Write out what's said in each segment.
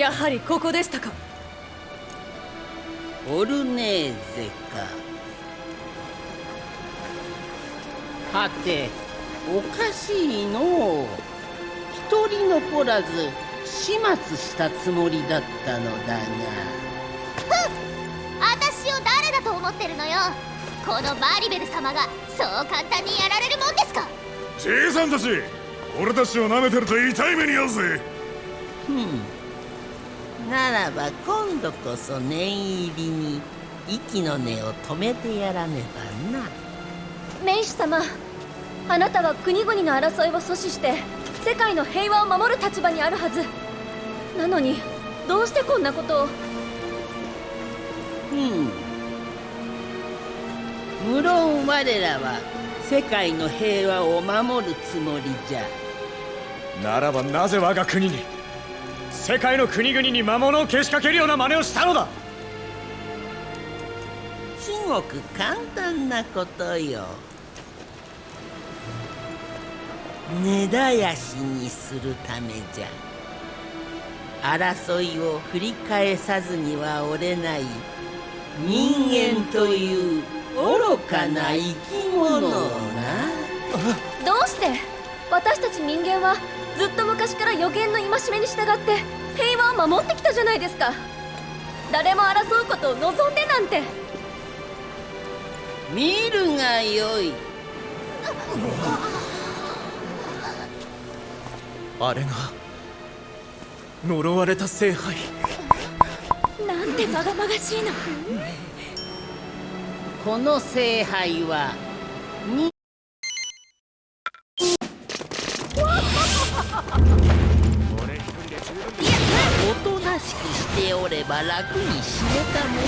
やはりここでしたか。オルネーゼか。はておかしいのう一人残らず始末したつもりだったのだが。私を誰だと思ってるのよ。このマリベル様がそう簡単にやられるもんですか。じいさんたち俺たちを舐めてると痛い目に遭うぜ。ふんならば今度こそ念入りに息の根を止めてやらねばな。名士様あなたは国々の争いを阻止して世界の平和を守る立場にあるはず。なのにどうしてこんなことを？うん。無論我らは世界の平和を守るつもりじゃ。ならばなぜ我が国に？世界の国々に魔物をけしかけるような真似をしたのだ。至極簡単なことよ。根絶やしにするためじゃ。争いを繰り返さずにはおれない。人間という愚かな生き物をな。どうして？私たち人間はずっと昔から予言の戒めに従って平和を守ってきたじゃないですか。誰も争うことを望んでなんて。見るがよい。あれが呪われた聖杯。なんてまがまがしいの。この聖杯はにおとなしくしておれば楽に死ねたもの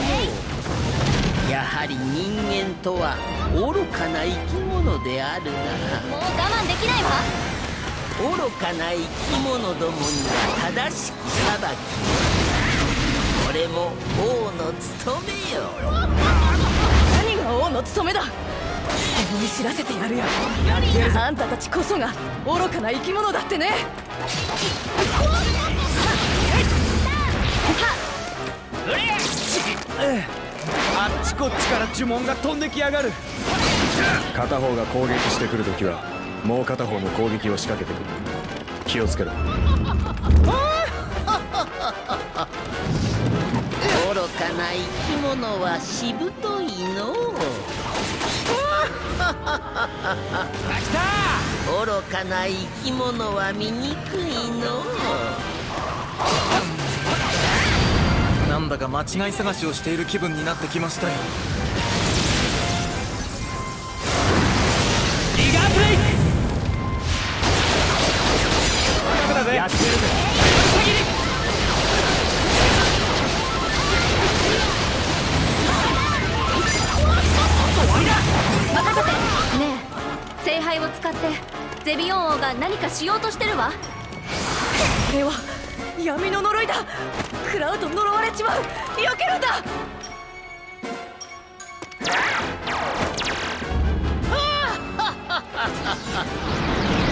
を。やはり人間とは愚かな生き物であるなもう我慢できないわ。愚かな生き物どもには正しく裁き。これも王の務めよ。何が王の務めだ。思い知らせてやるよ。あんたたちこそが愚かな生き物だってねあっちこっちから呪文が飛んできやがる。片方が攻撃してくるときはもう片方も攻撃を仕掛けてくる。気をつけろ。愚かな生き物はしぶといの。う愚かな生き物は醜いの。うだか間違い探しをしている気分になってきましたよ。リガブレイクやってるぜ。ねえ。聖杯を使ってゼビオン王が何かしようとしてるわ。これは闇の呪いだ。食らうと呪われちまう。避けるんだ。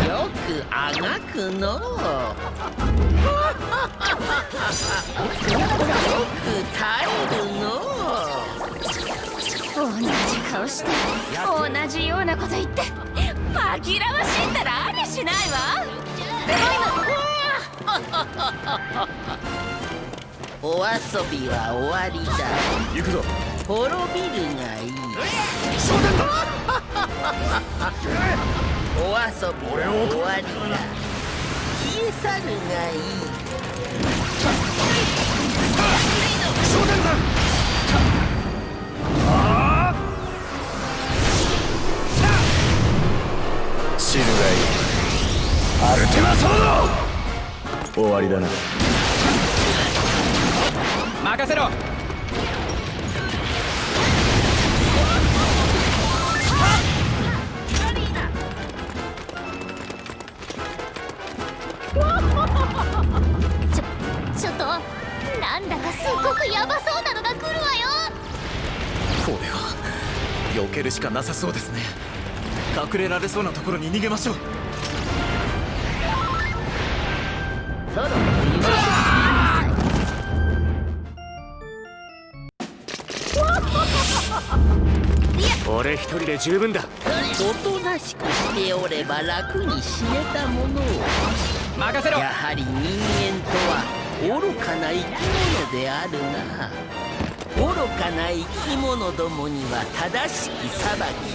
よくあがくの。よく耐えるの。同じ顔して同じようなこと言って。紛らわしいったらありしないわ。でも今。お遊びは終わりだ。行くぞ。滅びるがいい。お遊びは終わりだ。消え去るがいい。知るがいいアルテマソード。終わりだな任せろ。ちょっとなんだかすっごくヤバそうなのが来るわよ。これは避けるしかなさそうですね。隠れられそうなところに逃げましょう俺一人で十分だ。おとなしくしておれば楽に死ねたものを。任せろ。やはり人間とは愚かな生き物であるな。愚かな生き物どもには正しき裁き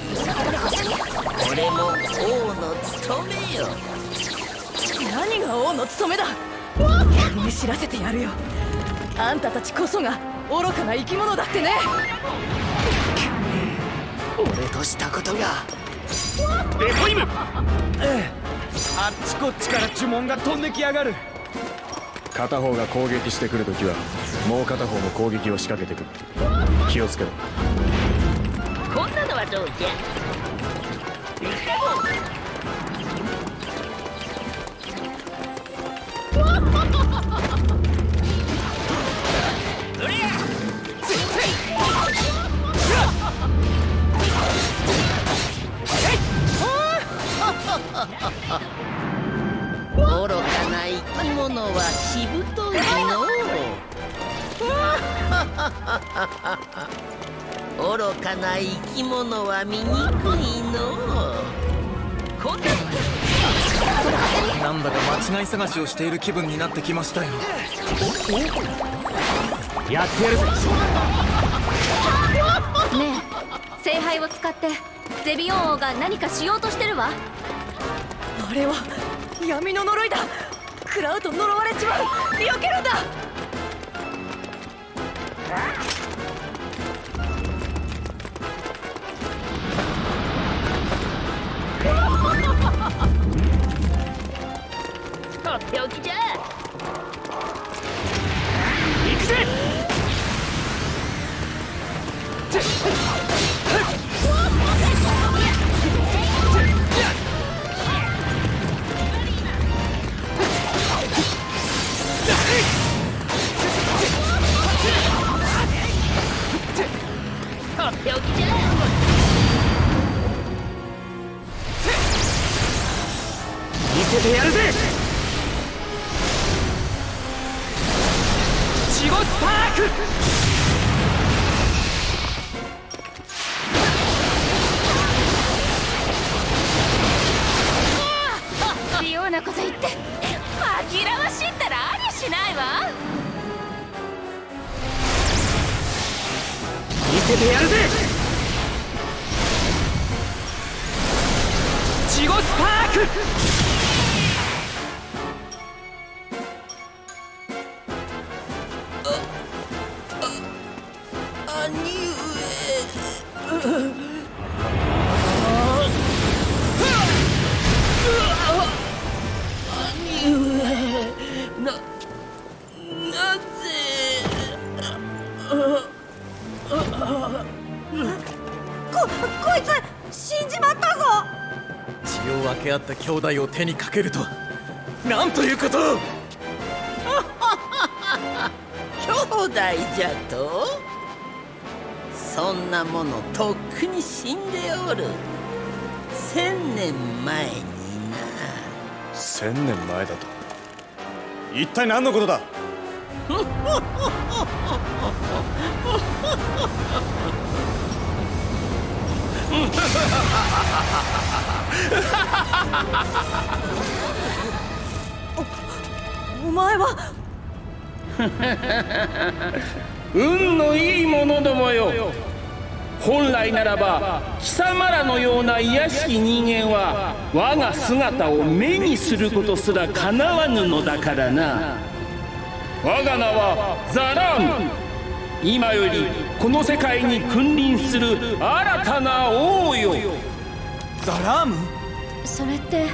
これも王の務めよ。何が王の務めだ。見知らせてやるよ。あんたたちこそが愚かな生き物だってね俺としたことが。レコイム！あっちこっちから呪文が飛んできやがる。片方が攻撃してくるときはもう片方も攻撃を仕掛けてくる。気をつけろ。こんなのはどうじゃ？愚かな生き物はしぶといの。う 愚かな生き物は醜いの。こんななんだか間違い探しをしている気分になってきましたよ。やってやるぜ。ねえ聖杯を使ってゼビオン王が何かしようとしてるわ。あれは闇の呪いだ。食らうと呪われちまう。避けるんだ。Ha ha ha! 合った兄弟を手にかけるとなんということを！兄弟じゃと？そんなものとっくに死んでおる。千年前にな。千年前だと？一体何のことだ？お前は？運のいい者どもよ。本来ならば貴様らのような卑しき人間は我が姿を目にすることすらかなわぬのだからな。我が名はザラーム今よりこの世界に君臨する新たな王よ。ザラーム？それって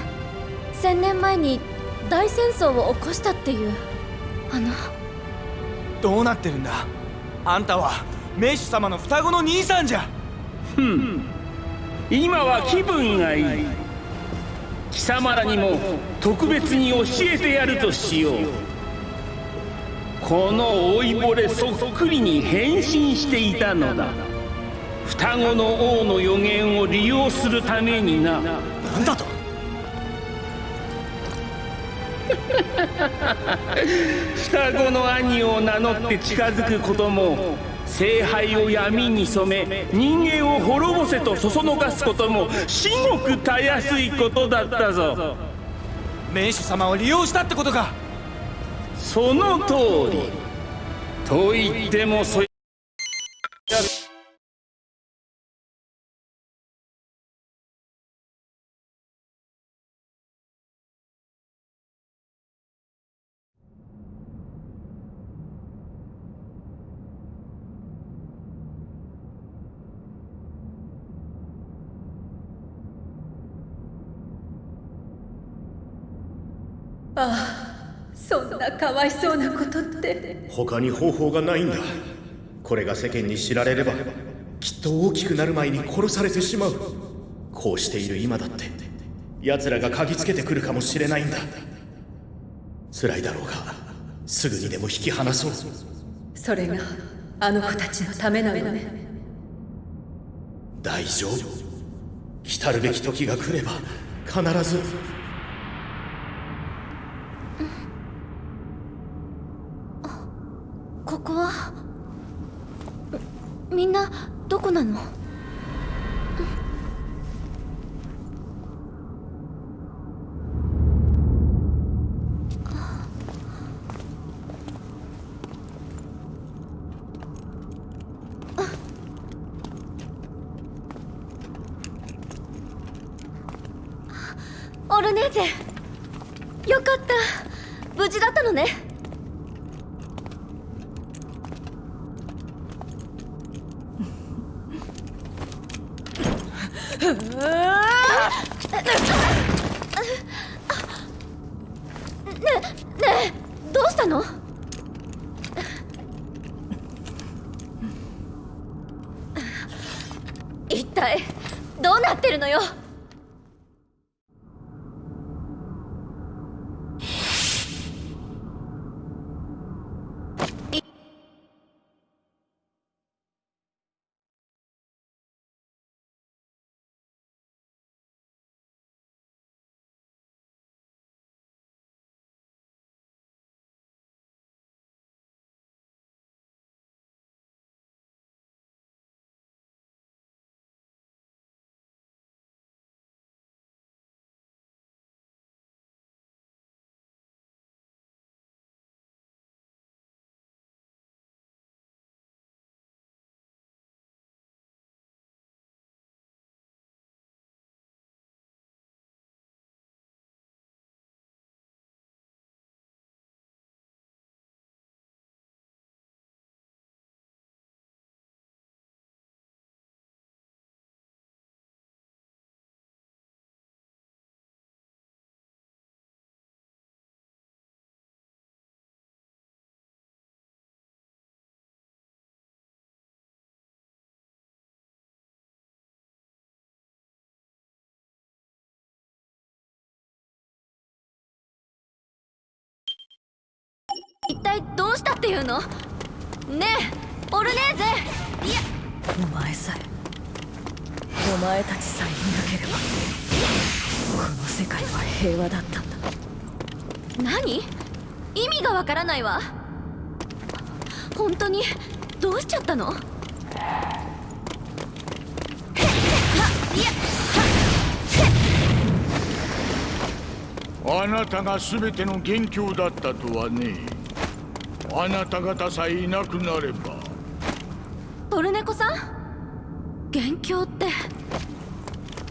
千年前に大戦争を起こしたっていうあの。どうなってるんだ？あんたは名手様の双子の兄さんじゃ。今は気分がいい。貴様らにも特別に教えてやるとしよう。この老いぼれそっくりに変身していたのだ双子の王の予言を利用するためにな。なんだと？双子の兄を名乗って近づくことも聖杯を闇に染め人間を滅ぼせとそそのかすことも至極たやすいことだったぞ。名手様を利用したってことか。その通り。と言ってもそああそんなかわいそうなことって。他に方法がないんだ。これが世間に知られればきっと大きくなる前に殺されてしまう。こうしている今だって奴らが嗅ぎつけてくるかもしれないんだ。辛いだろうがすぐにでも引き離そう。それがあの子たちのためなのね。大丈夫。来たるべき時が来れば必ずオルネーゼよかった。無事だったのね。ねねどうしたの？一体どうなってるのよ？一体どうしたっていうの？ねえオルネーゼ！いやお前さえお前たちさえいなければこの世界は平和だったんだ。何？意味がわからないわ。本当にどうしちゃったの？あなたが全ての元凶だったとはねあなた方さえいなくなれば。トルネコさん？元凶って。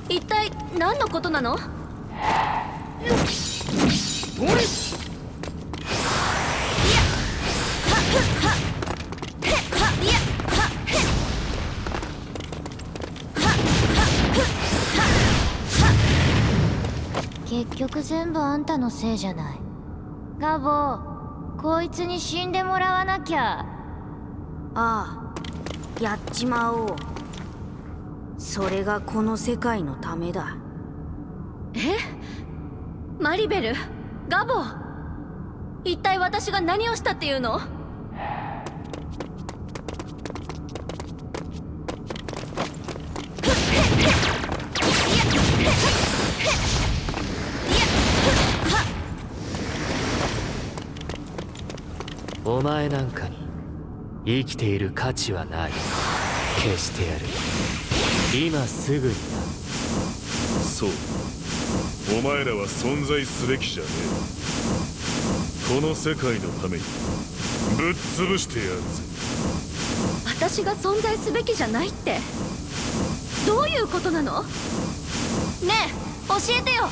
一体何のことなの？結局全部あんたのせいじゃない。ガボこいつに死んでもらわなきゃ。ああやっちまおう。それがこの世界のためだ。え？マリベル？ガボ？一体私が何をしたっていうの？前なんかに生きている価値はない。消してやる。今すぐになそう。お前らは存在すべきじゃねえ。この世界のためにぶっ潰してやるぜ。私が存在すべきじゃないって。どういうことなの？ねえ教えてよ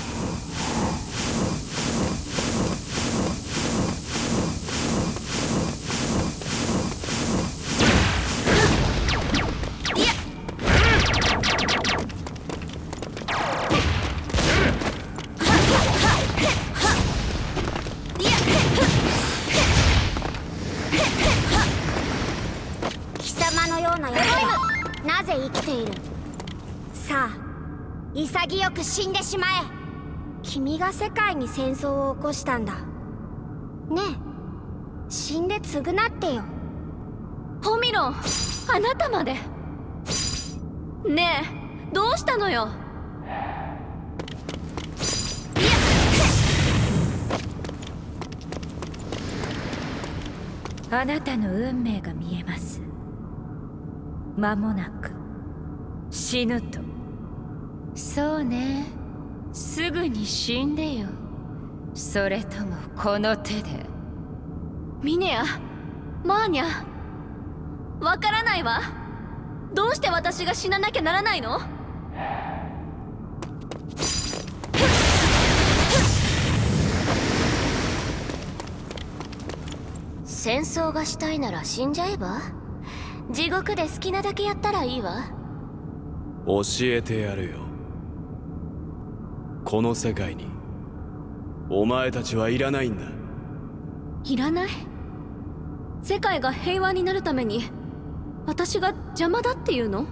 潔く死んでしまえ。君が世界に戦争を起こしたんだ。ねえ。死んで償ってよ。ホミロンあなたまで。ねえどうしたのよ。あなたの運命が見えます。間もなく。死ぬとそうね。すぐに死んでよ。それともこの手で。ミネアマーニャわからないわ。どうして私が死ななきゃならないの？戦争がしたいなら死んじゃえば？地獄で好きなだけやったらいいわ。教えてやるよこの世界に。お前たちはいらないんだ。いらない？世界が平和になるために私が邪魔だっていうの？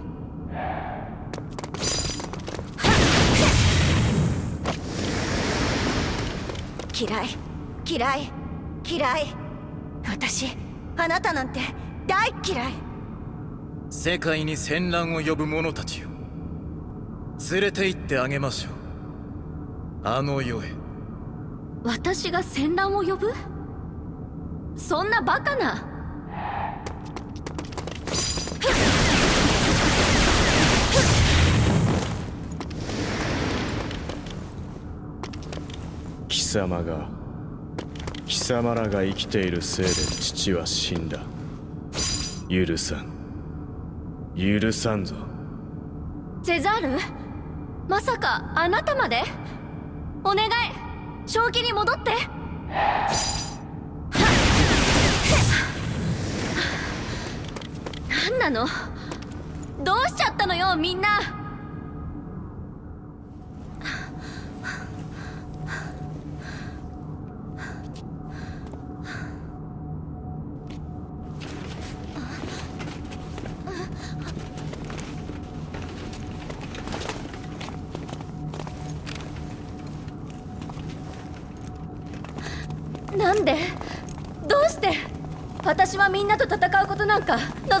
嫌い嫌い嫌い。私あなたなんて大嫌い。世界に戦乱を呼ぶ者たちを連れて行ってあげましょうあの世へ。私が戦乱を呼ぶ？そんなバカな？貴様が貴様らが生きているせいで父は死んだ。許さん。許さんぞ。ゼザール？まさかあなたまで？お願い。正気に戻って。何なの？どうしちゃったのよみんな。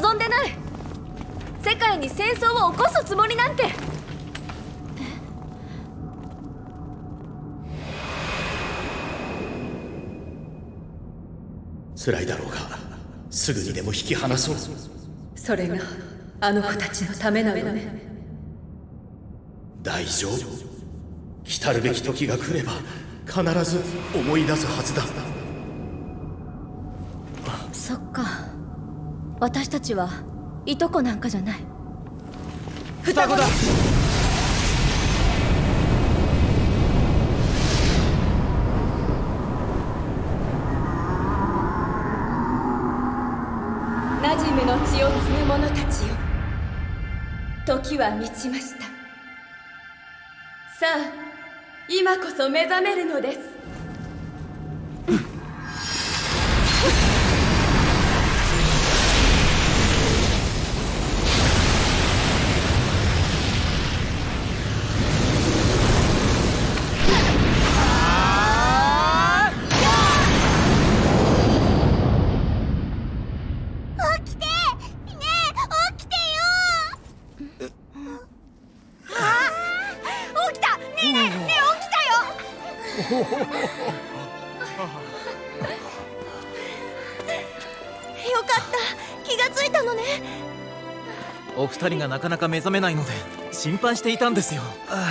望んでない。世界に戦争を起こすつもりなんて。辛いだろうがすぐにでも引き離そう。それがあの子たちのためなのね。大丈夫。来るべき時が来れば必ず思い出すはずだ私たちはいとこなんかじゃない。双子だ。なじめの血を継ぐ者たちよ。時は満ちました。さあ今こそ目覚めるのですお二人がなかなか目覚めないので心配していたんですよ。あ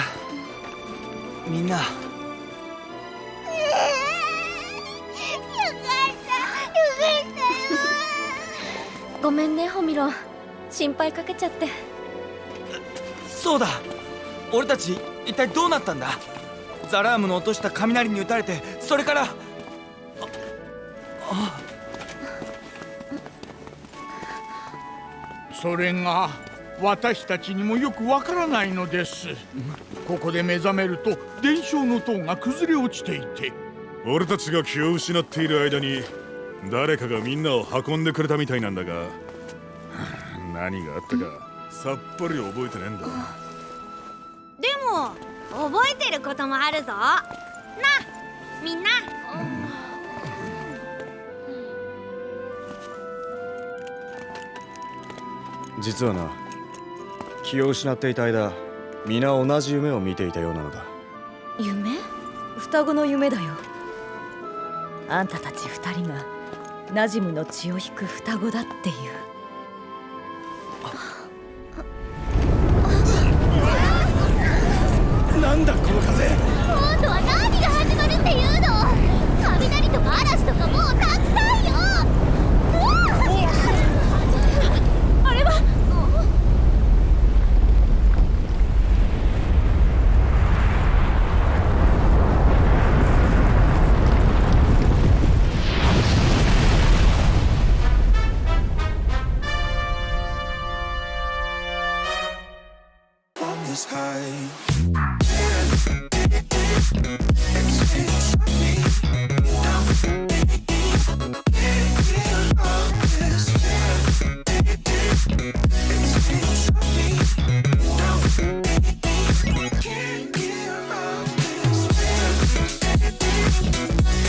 あみんな。ごめんねホミロン。心配かけちゃって。そうだ。俺たち一体どうなったんだ？ザラームの落とした雷に打たれてそれから。ああそれが私たちにもよくわからないのです。ここで目覚めると伝承の塔が崩れ落ちていて。俺たちが気を失っている間に誰かがみんなを運んでくれたみたいなんだが。何があったかさっぱり覚えてねえんだ。でも覚えてることもあるぞ。なみんな。実はな気を失っていた間皆同じ夢を見ていたようなのだ。夢？双子の夢だよ。あんたたち二人がナジムの血を引く双子だっていう。